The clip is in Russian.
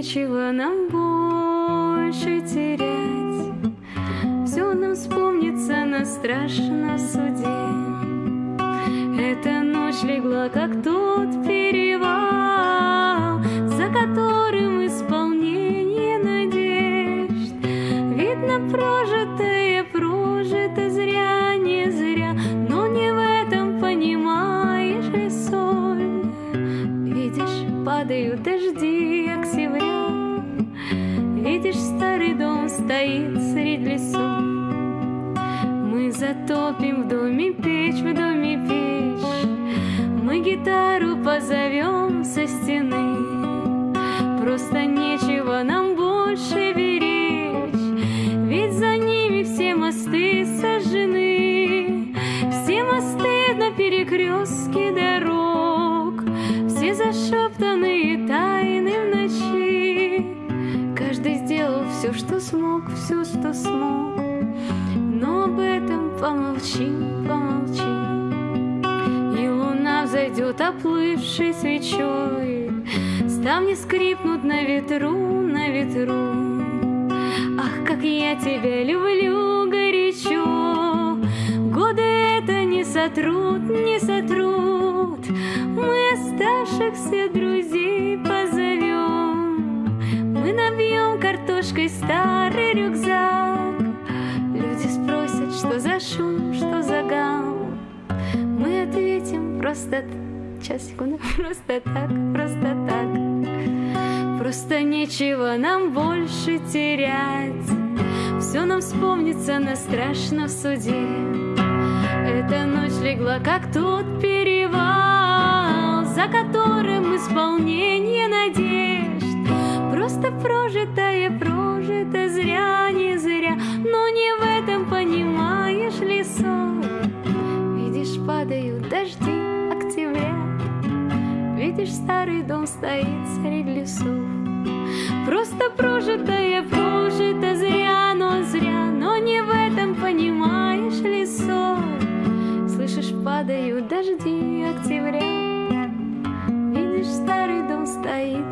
нам больше терять. Все нам вспомнится на страшном суде. Эта ночь легла, как тот перевал, За которым исполнение надежд. Видно, прожитое, прожито зря, не зря, Но не в этом понимаешь ли соль. Видишь, падают дожди затопим в доме печь, в доме печь. Мы гитару позовем со стены. Просто нечего нам больше беречь, Ведь за ними все мосты сожжены. Все мосты на перекрестке дорог, Все зашептанные тайны в ночи. Каждый сделал все, что смог, все, что смог. Помолчим, помолчим. И луна взойдет оплывшей свечой, Ставни скрипнут на ветру, на ветру. Ах, как я тебя люблю горячо, Годы это не сотрут, не сотрут. Мы оставшихся друзей позовем, Мы набьем картошкой старый рюкзак. Люди спросят, что за шум, просто... Сейчас, секунду. Просто так, просто так. Просто нечего нам больше терять. Все нам вспомнится на страшном суде. Эта ночь легла, как тот перевал, За которым исполнение надежд. Просто прожитое, прожито зря, не зря, Но не в этом понимаешь ли соль. Видишь, падают дожди Видишь, старый дом стоит среди лесов. Просто прожитое, прожито зря, но зря, Но не в этом понимаешь ли соль. Слышишь, падают дожди октября, Видишь, старый дом стоит